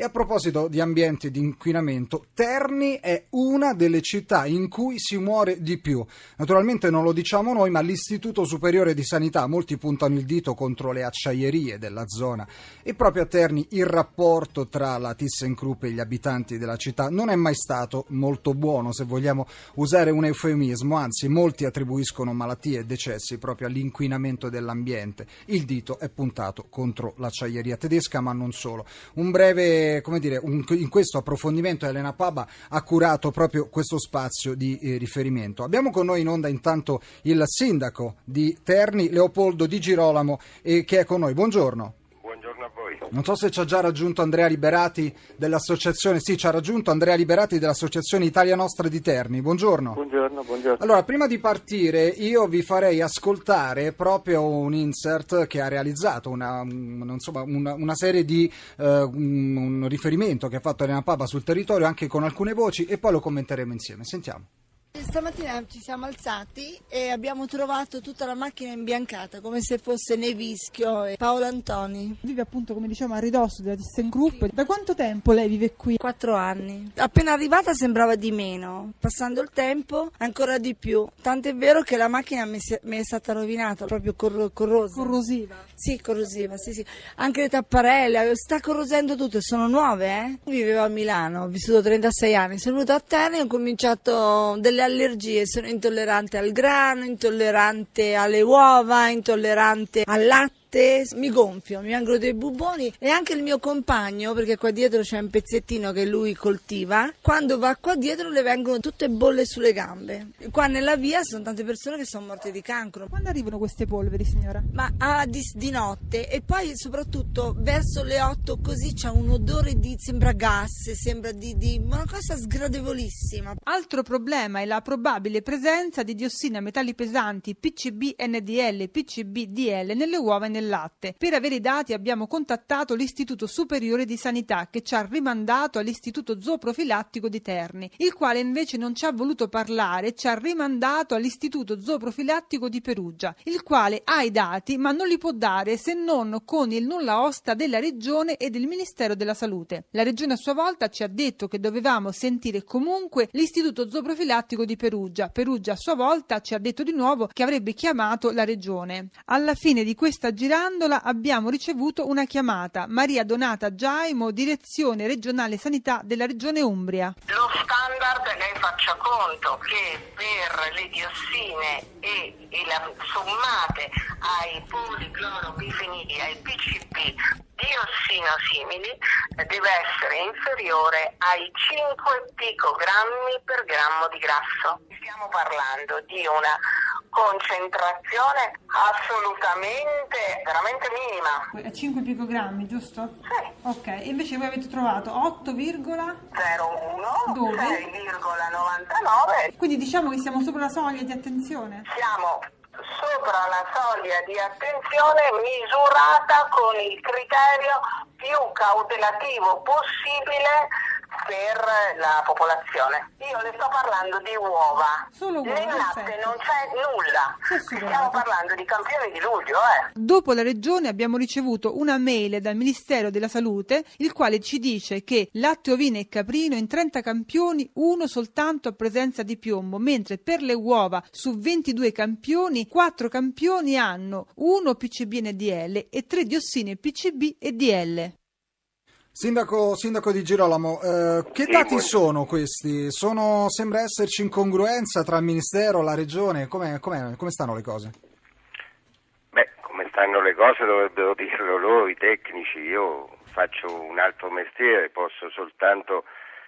E a proposito di ambiente e di inquinamento, Terni è una delle città in cui si muore di più. Naturalmente non lo diciamo noi, ma l'Istituto Superiore di Sanità, molti puntano il dito contro le acciaierie della zona e proprio a Terni il rapporto tra la ThyssenKrupp e gli abitanti della città non è mai stato molto buono, se vogliamo usare un eufemismo, anzi molti attribuiscono malattie e decessi proprio all'inquinamento dell'ambiente. Il dito è puntato contro l'acciaieria tedesca, ma non solo. Un breve, come dire, un, in questo approfondimento Elena Paba ha curato proprio questo spazio di eh, riferimento. Abbiamo con noi in onda intanto il sindaco di Terni, Leopoldo Di Girolamo, eh, che è con noi. Buongiorno. Non so se ci ha già raggiunto Andrea Liberati dell'associazione. Sì, ci ha raggiunto Andrea Liberati dell'associazione Italia Nostra di Terni. Buongiorno. Buongiorno, buongiorno. Allora, prima di partire, io vi farei ascoltare proprio un insert che ha realizzato una, insomma, una, una serie di uh, un riferimento che ha fatto Elena Papa sul territorio, anche con alcune voci, e poi lo commenteremo insieme. Sentiamo. Stamattina ci siamo alzati e abbiamo trovato tutta la macchina imbiancata come se fosse nevischio. Paolo Antoni. Vive appunto come diciamo a ridosso della ThyssenKrupp. Sì. Da quanto tempo lei vive qui? Quattro anni. Appena arrivata sembrava di meno, passando il tempo ancora di più. Tant'è vero che la macchina mi, è stata rovinata, proprio cor- corrosa. Corrosiva? Sì, corrosiva, sì sì. Anche le tapparelle, sta corrosendo tutto, sono nuove eh. Vivevo a Milano, ho vissuto 36 anni, sono venuta a Terni e ho cominciato delle allergie sono intollerante al grano, intollerante alle uova, intollerante al latte latte, mi gonfio, mi vengono dei buboni e anche il mio compagno, perché qua dietro c'è un pezzettino che lui coltiva, quando va qua dietro le vengono tutte bolle sulle gambe. Qua nella via sono tante persone che sono morte di cancro. Quando arrivano queste polveri, signora? Ma ah, di, di, notte e poi soprattutto verso le 8 così c'è un odore di, sembra gas, sembra di, di una cosa sgradevolissima. Altro problema è la probabile presenza di diossina metalli pesanti PCB NDL PCB DL nelle uova e nelle nel latte. Per avere i dati abbiamo contattato l'Istituto Superiore di Sanità che ci ha rimandato all'Istituto Zooprofilattico di Terni, il quale invece non ci ha voluto parlare ci ha rimandato all'Istituto Zooprofilattico di Perugia, il quale ha i dati ma non li può dare se non con il nulla osta della Regione e del Ministero della Salute. La Regione a sua volta ci ha detto che dovevamo sentire comunque l'Istituto Zooprofilattico di Perugia. Perugia a sua volta ci ha detto di nuovo che avrebbe chiamato la Regione. Alla fine di questa girata Girandola abbiamo ricevuto una chiamata. Maria Donata Giaimo, direzione regionale sanità della regione Umbria. Lo standard, lei faccia conto che per le diossine e, e la, sommate ai policloropifenili, ai PCP, diossinosimili deve essere inferiore ai 5 picogrammi per grammo di grasso. Stiamo parlando di una concentrazione assolutamente veramente minima. È 5 picogrammi, giusto? Sì. Ok, e invece voi avete trovato 8,01 6,99. Quindi diciamo che siamo sopra la soglia di attenzione? Siamo sopra la soglia di attenzione misurata con il criterio più cautelativo possibile per la popolazione. Io le sto parlando di uova. Solo uova. Nel latte non c'è nulla. Stiamo parlando di campioni di luglio, eh. Dopo la regione abbiamo ricevuto una mail dal Ministero della Salute, il quale ci dice che latte ovine e caprino in 30 campioni uno soltanto a presenza di piombo, mentre per le uova su 22 campioni 4 campioni hanno 1 PCB NDL e 3 diossine PCB e DL. Sindaco, sindaco, di Girolamo, eh, che sì, dati poi... sono questi? Sono, sembra esserci incongruenza tra il Ministero e la Regione, come, come, come stanno le cose? Beh, come stanno le cose dovrebbero dirlo loro, i tecnici, io faccio un altro mestiere, posso soltanto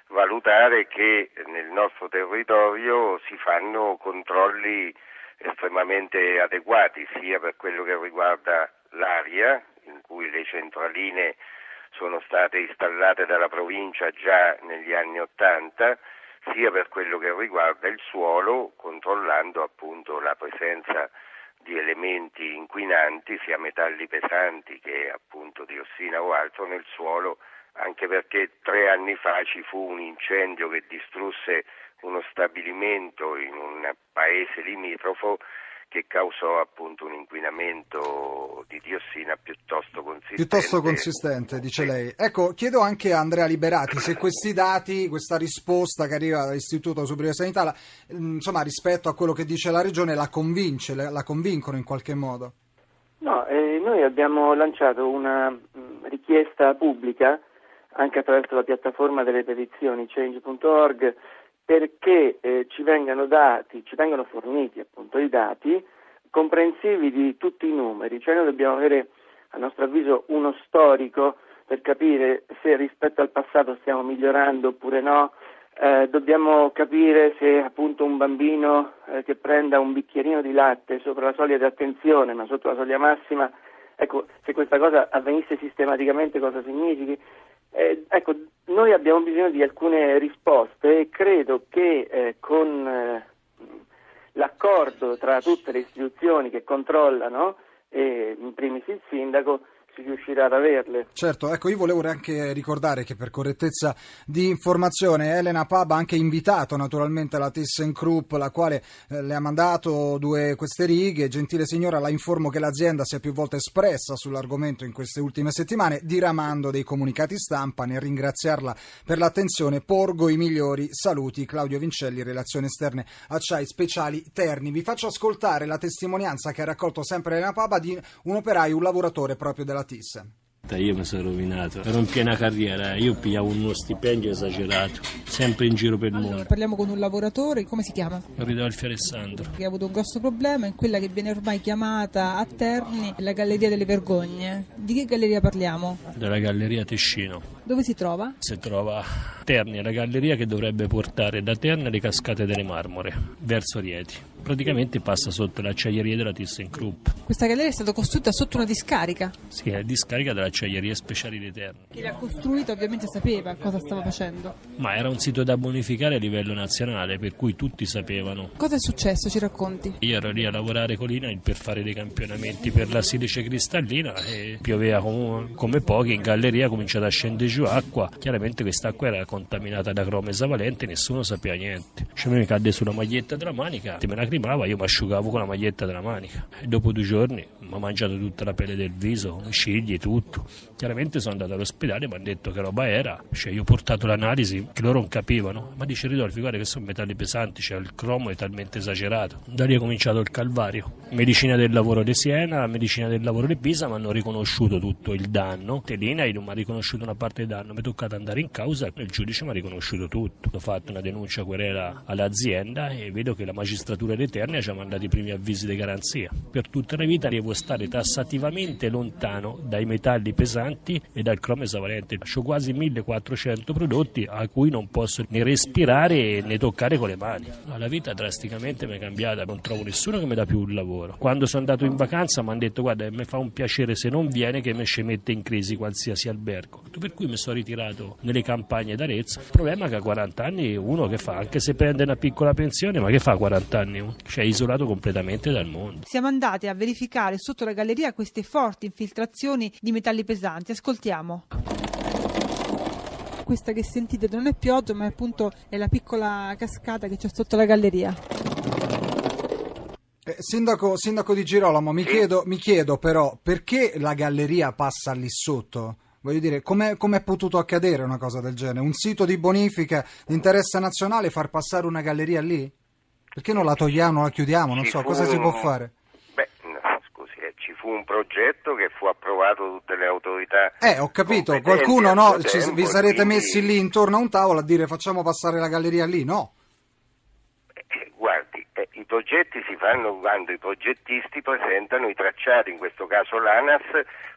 valutare che nel nostro territorio si fanno controlli estremamente adeguati, sia per quello che riguarda l'aria, in cui le centraline sono state installate dalla provincia già negli anni Ottanta, sia per quello che riguarda il suolo, controllando appunto la presenza di elementi inquinanti, sia metalli pesanti che appunto diossina o altro nel suolo, anche perché tre anni fa ci fu un incendio che distrusse uno stabilimento in un paese limitrofo che causò appunto un inquinamento di diossina piuttosto consistente. Piuttosto consistente, dice lei. Ecco, chiedo anche a Andrea Liberati se questi dati, questa risposta che arriva dall'Istituto Superiore di Sanità, la, insomma, rispetto a quello che dice la Regione, la convince, la convincono in qualche modo? No, eh, noi abbiamo lanciato una mh, richiesta pubblica anche attraverso la piattaforma delle petizioni change.org perché eh, ci vengano dati, ci vengano forniti appunto i dati comprensivi di tutti i numeri, cioè noi dobbiamo avere a nostro avviso uno storico per capire se rispetto al passato stiamo migliorando oppure no, eh, dobbiamo capire se appunto un bambino eh, che prenda un bicchierino di latte sopra la soglia di attenzione ma sotto la soglia massima, ecco, se questa cosa avvenisse sistematicamente cosa significhi. Eh, ecco, noi abbiamo bisogno di alcune risposte e credo che eh, con eh, l'accordo tra tutte le istituzioni che controllano, in primis il sindaco, si riuscirà ad averle. Certo, ecco, io volevo anche ricordare che per correttezza di informazione Elena Pab ha anche invitato naturalmente la ThyssenKrupp, la quale eh, le ha mandato due queste righe. Gentile signora, la informo che l'azienda si è più volte espressa sull'argomento in queste ultime settimane, diramando dei comunicati stampa. Nel ringraziarla per l'attenzione, porgo i migliori saluti. Claudio Vincelli, Relazioni Esterne Acciai Speciali Terni. Vi faccio ascoltare la testimonianza che ha raccolto sempre Elena Paba di un operaio, un lavoratore proprio della Thyssen. Io mi sono rovinato, ero in piena carriera, io pigliavo uno stipendio esagerato, sempre in giro per il mondo. Parliamo con un lavoratore, come si chiama? Ridolfi Alessandro. Che ha avuto un grosso problema in quella che viene ormai chiamata a Terni la Galleria delle Vergogne. Di che galleria parliamo? Della Galleria Tescino. Dove si trova? Si trova a Terni, la galleria che dovrebbe portare da Terni le cascate delle Marmore, verso Rieti. Praticamente passa sotto l'acciaieria della ThyssenKrupp. Questa galleria è stata costruita sotto una discarica? Sì, è discarica dell'acciaieria speciale di Terni. Chi l'ha costruita ovviamente sapeva cosa stava facendo. Ma era un sito da bonificare a livello nazionale, per cui tutti sapevano. Cosa è successo? Ci racconti? Io ero lì a lavorare con l'INA per fare dei campionamenti per la silice cristallina e pioveva come, come pochi, in galleria ha cominciato a scendere giù acqua. Chiaramente quest'acqua era contaminata da cromo esavalente, nessuno sapeva niente. Cioè mi cadde sulla maglietta della manica, me la lacrimava, io mi asciugavo con la maglietta della manica. E dopo due giorni mi ha mangiato tutta la pelle del viso, scigli, tutto. Chiaramente sono andato all'ospedale, mi hanno detto che roba era. Cioè, io ho portato l'analisi, che loro non capivano. Ma dice Ridolfi, guarda che sono metalli pesanti, cioè il cromo è talmente esagerato. Da lì è cominciato il calvario. Medicina del lavoro di Siena, medicina del lavoro di Pisa mi hanno riconosciuto tutto il danno. Telina mi ha riconosciuto una parte del danno, mi è toccato andare in causa e il giudice mi ha riconosciuto tutto. Ho fatto una denuncia querela all'azienda e vedo che la magistratura di Eternia ci ha mandato i primi avvisi di garanzia. Per tutta la vita devo stare tassativamente lontano dai metalli pesanti e dal cromo esavalente. Ho quasi 1400 prodotti a cui non posso né respirare né toccare con le mani. La vita drasticamente mi è cambiata, non trovo nessuno che mi dà più un lavoro. Quando sono andato in vacanza mi hanno detto guarda mi fa un piacere se non viene che mi ci mette in crisi qualsiasi albergo. Per cui mi sono ritirato nelle campagne d'Arezzo. Il problema è che a 40 anni uno che fa, anche se prende una piccola pensione, ma che fa a 40 anni? Cioè è isolato completamente dal mondo. Siamo andati a verificare sotto la galleria queste forti infiltrazioni di metalli pesanti. Ascoltiamo questa che sentite non è pioggia ma è appunto è la piccola cascata che c'è sotto la galleria. Eh, sindaco, sindaco, di Girolamo, mi chiedo, mi chiedo, però perché la galleria passa lì sotto? Voglio dire, come è potuto accadere una cosa del genere? Un sito di bonifica di interesse nazionale far passare una galleria lì? Perché non la togliamo, la chiudiamo? Non ci so, fu, cosa si può fare? Beh, no, scusi, eh, ci fu un progetto che fu approvato da tutte le autorità. Eh, ho capito, qualcuno no, ci, tempo, vi sarete quindi... messi lì intorno a un tavolo a dire facciamo passare la galleria lì, no? I progetti si fanno quando i progettisti presentano i tracciati, in questo caso l'ANAS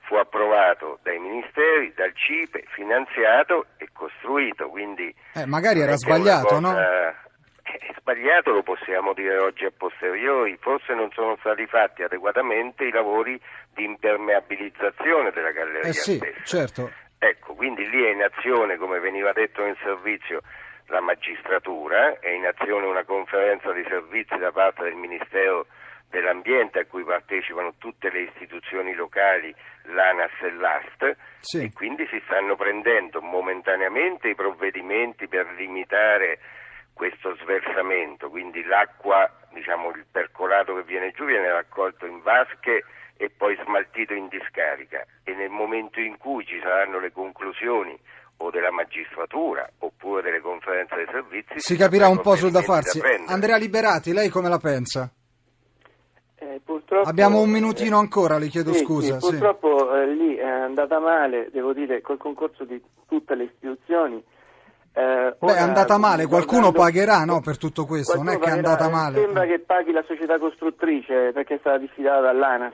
fu approvato dai ministeri, dal CIPE, finanziato e costruito, quindi... Eh, magari era sbagliato, no? sbagliato lo possiamo dire oggi a posteriori, forse non sono stati fatti adeguatamente i lavori di impermeabilizzazione della galleria eh sì, stessa. Certo. Ecco, quindi lì è in azione, come veniva detto nel servizio, la magistratura, è in azione una conferenza di servizi da parte del Ministero dell'Ambiente a cui partecipano tutte le istituzioni locali, l'ANAS e l'AST, sì. e quindi si stanno prendendo momentaneamente i provvedimenti per limitare questo sversamento, quindi l'acqua, diciamo il percolato che viene giù viene raccolto in vasche e poi smaltito in discarica e nel momento in cui ci saranno le conclusioni o della magistratura oppure delle conferenze dei servizi si capirà un po' sul da farsi. prendere. Andrea Liberati, lei come la pensa? Eh, purtroppo- Abbiamo un minutino ancora, le chiedo Sì, scusa. sì, sì. purtroppo eh, lì è andata male, devo dire, col concorso di tutte le istituzioni. Eh, Beh, è andata male, qualcuno guardando- pagherà no, per tutto questo, non è qualcuno che è pagherà, andata eh, male. Sembra che paghi la società costruttrice perché è stata diffidata dall'ANAS.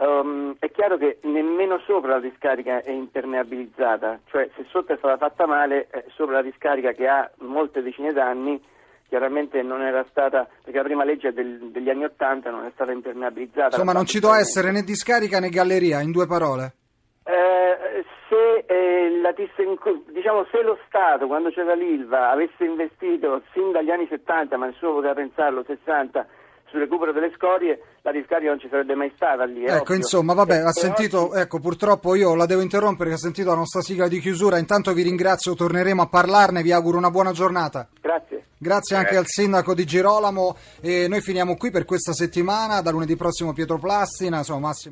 Um, è chiaro che nemmeno sopra la discarica è impermeabilizzata, cioè se sotto è stata fatta male, eh, sopra la discarica che ha molte decine d'anni, chiaramente non era stata, perché la prima legge del- degli anni Ottanta non è stata impermeabilizzata. Insomma, non ci doveva essere né discarica né galleria, in due parole. Eh, se, eh, la diciamo, se lo Stato, quando c'era l'ILVA, avesse investito sin dagli anni 70, ma nessuno poteva pensarlo, 60, sul recupero delle scorie, la discarica non ci sarebbe mai stata lì. Ecco, ovvio. insomma, vabbè, ha sentito, oggi- ecco, purtroppo io la devo interrompere, che ha sentito la nostra sigla di chiusura. Intanto vi ringrazio, torneremo a parlarne, vi auguro una buona giornata. Grazie. Grazie anche al sindaco di Girolamo e noi finiamo qui per questa settimana, da lunedì prossimo Pietro Plastina, insomma Massimo.